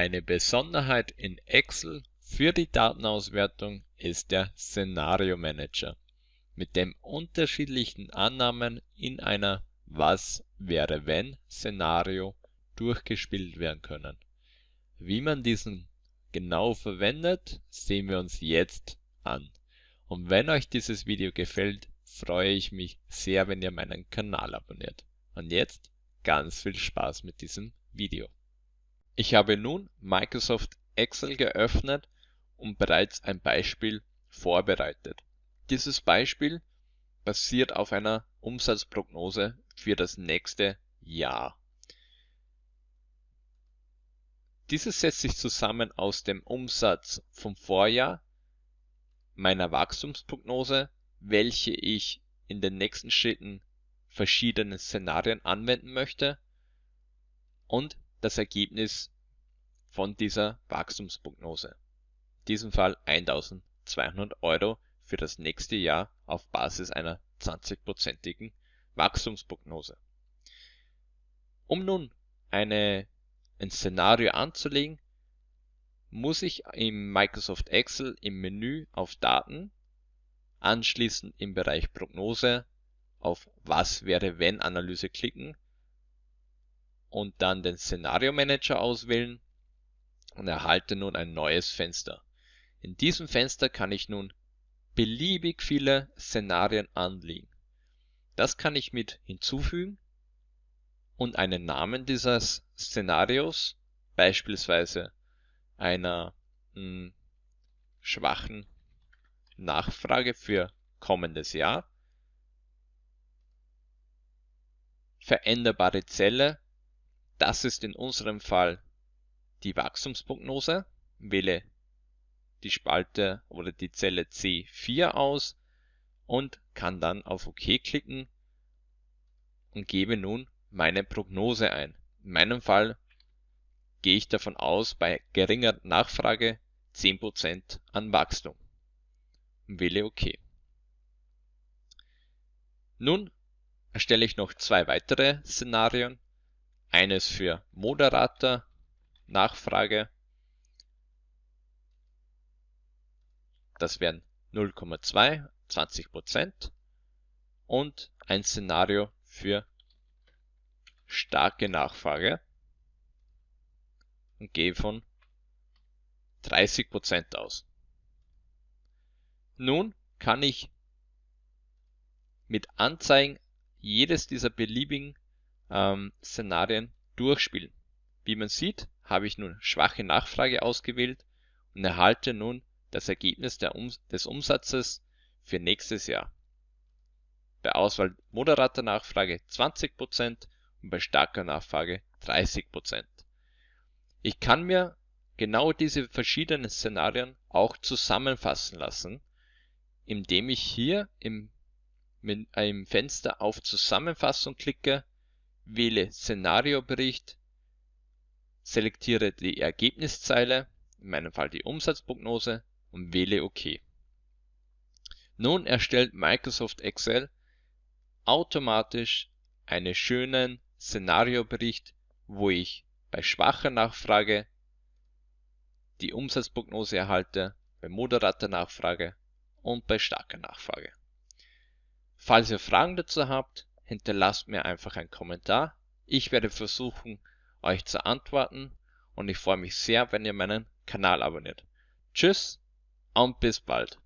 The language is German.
Eine Besonderheit in Excel für die Datenauswertung ist der Szenario Manager, mit dem unterschiedlichen Annahmen in einer Was wäre wenn Szenario durchgespielt werden können. Wie man diesen genau verwendet, sehen wir uns jetzt an. Und wenn euch dieses Video gefällt, freue ich mich sehr, wenn ihr meinen Kanal abonniert. Und jetzt ganz viel Spaß mit diesem Video. Ich habe nun Microsoft Excel geöffnet und bereits ein Beispiel vorbereitet. Dieses Beispiel basiert auf einer Umsatzprognose für das nächste Jahr. Dieses setzt sich zusammen aus dem Umsatz vom Vorjahr, meiner Wachstumsprognose, welche ich in den nächsten Schritten verschiedene Szenarien anwenden möchte und das Ergebnis von dieser Wachstumsprognose. In diesem Fall 1200 Euro für das nächste Jahr auf Basis einer 20-prozentigen Wachstumsprognose. Um nun eine, ein Szenario anzulegen, muss ich im Microsoft Excel im Menü auf Daten, anschließend im Bereich Prognose auf Was wäre wenn Analyse klicken und dann den Szenario Manager auswählen und erhalte nun ein neues Fenster. In diesem Fenster kann ich nun beliebig viele Szenarien anlegen. Das kann ich mit hinzufügen und einen Namen dieses Szenarios, beispielsweise einer mh, hm, schwachen Nachfrage für kommendes Jahr, veränderbare Zelle das ist in unserem Fall die Wachstumsprognose. Wähle die Spalte oder die Zelle C4 aus und kann dann auf OK klicken und gebe nun meine Prognose ein. In meinem Fall gehe ich davon aus, bei geringer Nachfrage 10% an Wachstum wähle OK. Nun erstelle ich noch zwei weitere Szenarien eines für moderater Nachfrage. Das wären 0,2, 20 Prozent und ein Szenario für starke Nachfrage und gehe von 30 Prozent aus. Nun kann ich mit Anzeigen jedes dieser beliebigen ähm, Szenarien durchspielen. Wie man sieht, habe ich nun schwache Nachfrage ausgewählt und erhalte nun das Ergebnis um des Umsatzes für nächstes Jahr. Bei Auswahl moderater Nachfrage 20% und bei starker Nachfrage 30%. Ich kann mir genau diese verschiedenen Szenarien auch zusammenfassen lassen, indem ich hier im, im Fenster auf Zusammenfassung klicke wähle Szenariobericht, selektiere die Ergebniszeile, in meinem Fall die Umsatzprognose und wähle OK. Nun erstellt Microsoft Excel automatisch einen schönen Szenariobericht, wo ich bei schwacher Nachfrage die Umsatzprognose erhalte, bei moderater Nachfrage und bei starker Nachfrage. Falls ihr Fragen dazu habt, hinterlasst mir einfach einen Kommentar. Ich werde versuchen, euch zu antworten und ich freue mich sehr, wenn ihr meinen Kanal abonniert. Tschüss und bis bald.